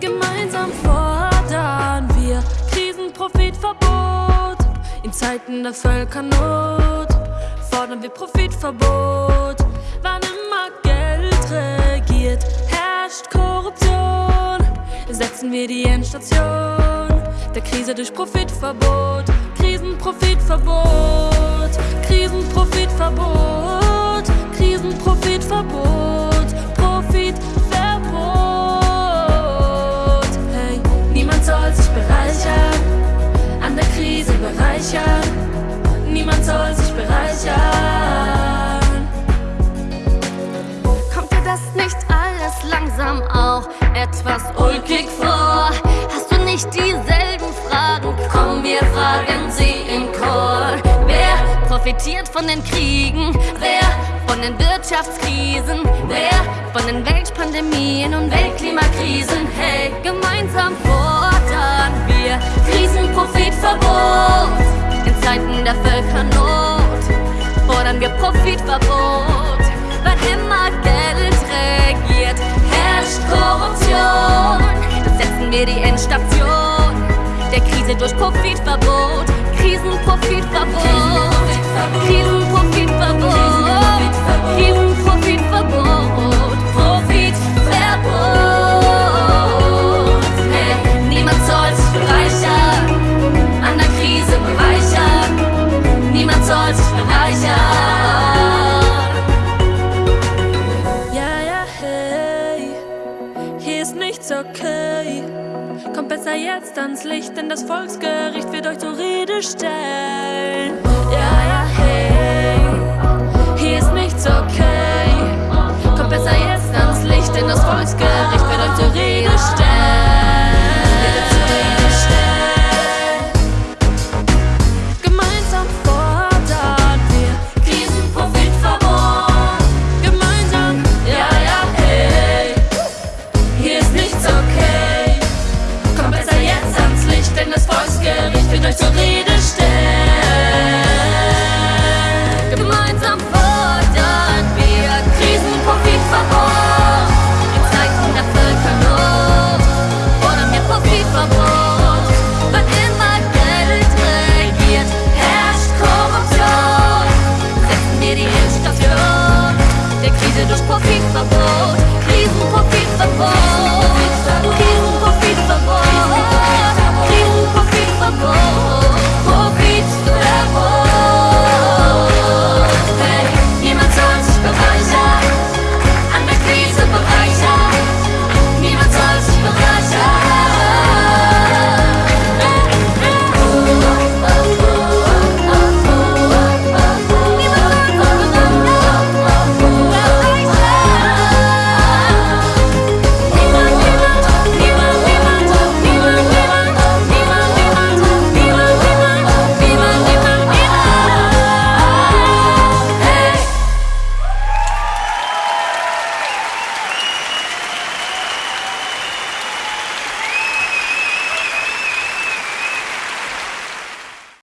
Gemeinsam fordern wir Krisenprofitverbot. In Zeiten der Völkernot fordern wir Profitverbot. Wann immer Geld regiert, herrscht Korruption. Setzen wir die Endstation der Krise durch Profitverbot. Krisenprofitverbot, Krisenprofitverbot, Krisenprofitverbot, profitiert von den Kriegen? Wer von den Wirtschaftskrisen? Wer von den Weltpandemien und Weltklimakrisen? Hey, gemeinsam fordern wir Krisenprofitverbot. In Zeiten der Völkernot fordern wir Profitverbot. Wann immer Geld regiert, herrscht Korruption. Setzen wir die Endstation der Krise durch Profitverbot. Soll sich bereichern. Ja, ja, hey, hier ist nichts okay. Kommt besser jetzt ans Licht, denn das Volksgericht wird euch zur Rede stellen. Gericht wird euch zur Rede stellen. Gemeinsam fordern wir Krisen und Profitverbot. In Zeiten der Völkernot fordern wir Profitverbot. Wann immer Geld regiert, herrscht Korruption. Setzen wir die Institution der Krise durch Profitverbot.